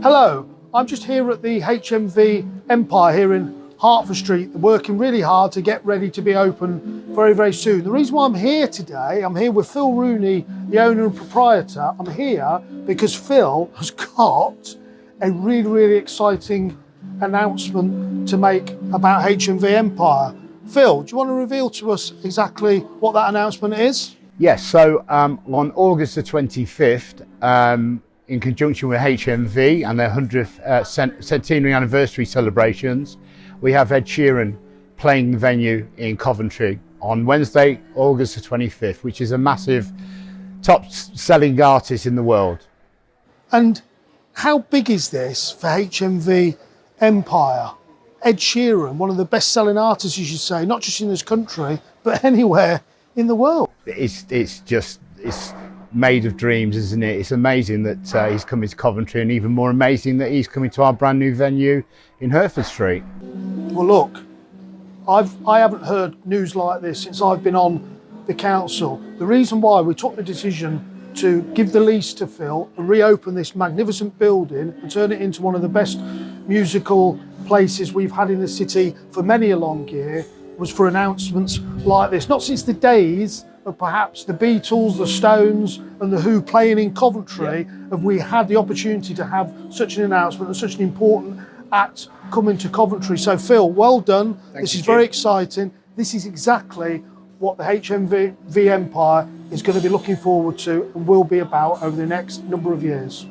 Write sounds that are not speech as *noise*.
Hello, I'm just here at the HMV Empire here in Hertford Street, working really hard to get ready to be open very, very soon. The reason why I'm here today, I'm here with Phil Rooney, the owner and proprietor. I'm here because Phil has got a really, really exciting announcement to make about HMV Empire. Phil, do you want to reveal to us exactly what that announcement is? Yes, so um, on August the 25th, um, in conjunction with HMV and their 100th uh, centenary anniversary celebrations, we have Ed Sheeran playing the venue in Coventry on Wednesday, August the 25th, which is a massive top selling artist in the world. And how big is this for HMV Empire? Ed Sheeran, one of the best selling artists, you should say, not just in this country, but *laughs* anywhere in the world. It's, it's just, it's made of dreams, isn't it? It's amazing that uh, he's coming to Coventry and even more amazing that he's coming to our brand new venue in Hertford Street. Well, look, I've, I haven't heard news like this since I've been on the council. The reason why we took the decision to give the lease to Phil and reopen this magnificent building and turn it into one of the best musical places we've had in the city for many a long year was for announcements like this. Not since the days of perhaps the Beatles, the Stones and the Who playing in Coventry yeah. have we had the opportunity to have such an announcement and such an important act coming to Coventry. So Phil, well done. Thank this you, is very exciting. This is exactly what the HMV Empire is going to be looking forward to and will be about over the next number of years.